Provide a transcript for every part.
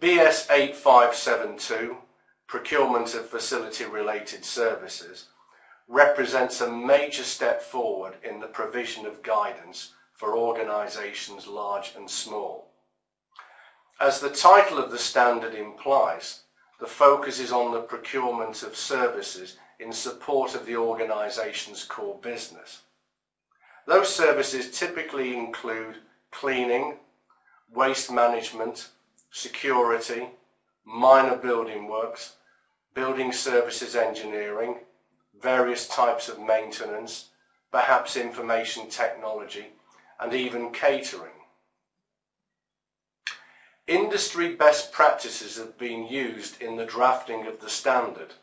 BS 8572, Procurement of Facility Related Services, represents a major step forward in the provision of guidance for organisations large and small. As the title of the standard implies, the focus is on the procurement of services in support of the organisation's core business. Those services typically include cleaning, waste management, security, minor building works, building services engineering, various types of maintenance, perhaps information technology, and even catering. Industry best practices have been used in the drafting of the standard,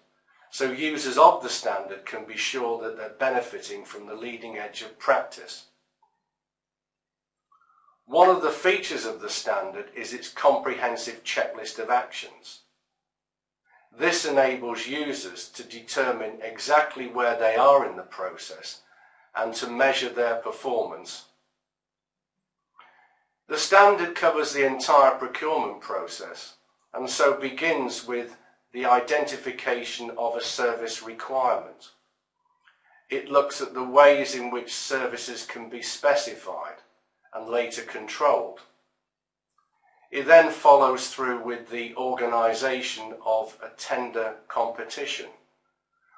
so users of the standard can be sure that they're benefiting from the leading edge of practice. One of the features of the standard is its comprehensive checklist of actions. This enables users to determine exactly where they are in the process and to measure their performance. The standard covers the entire procurement process and so begins with the identification of a service requirement. It looks at the ways in which services can be specified and later controlled. It then follows through with the organisation of a tender competition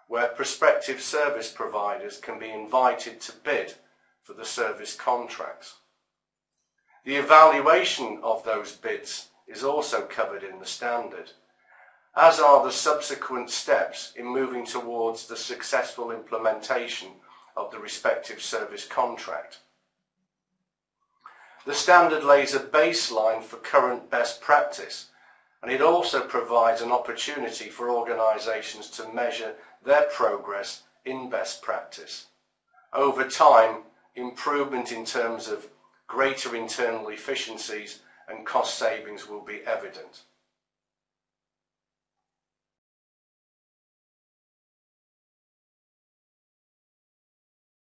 where prospective service providers can be invited to bid for the service contracts. The evaluation of those bids is also covered in the standard, as are the subsequent steps in moving towards the successful implementation of the respective service contract. The standard lays a baseline for current best practice and it also provides an opportunity for organisations to measure their progress in best practice. Over time, improvement in terms of greater internal efficiencies and cost savings will be evident.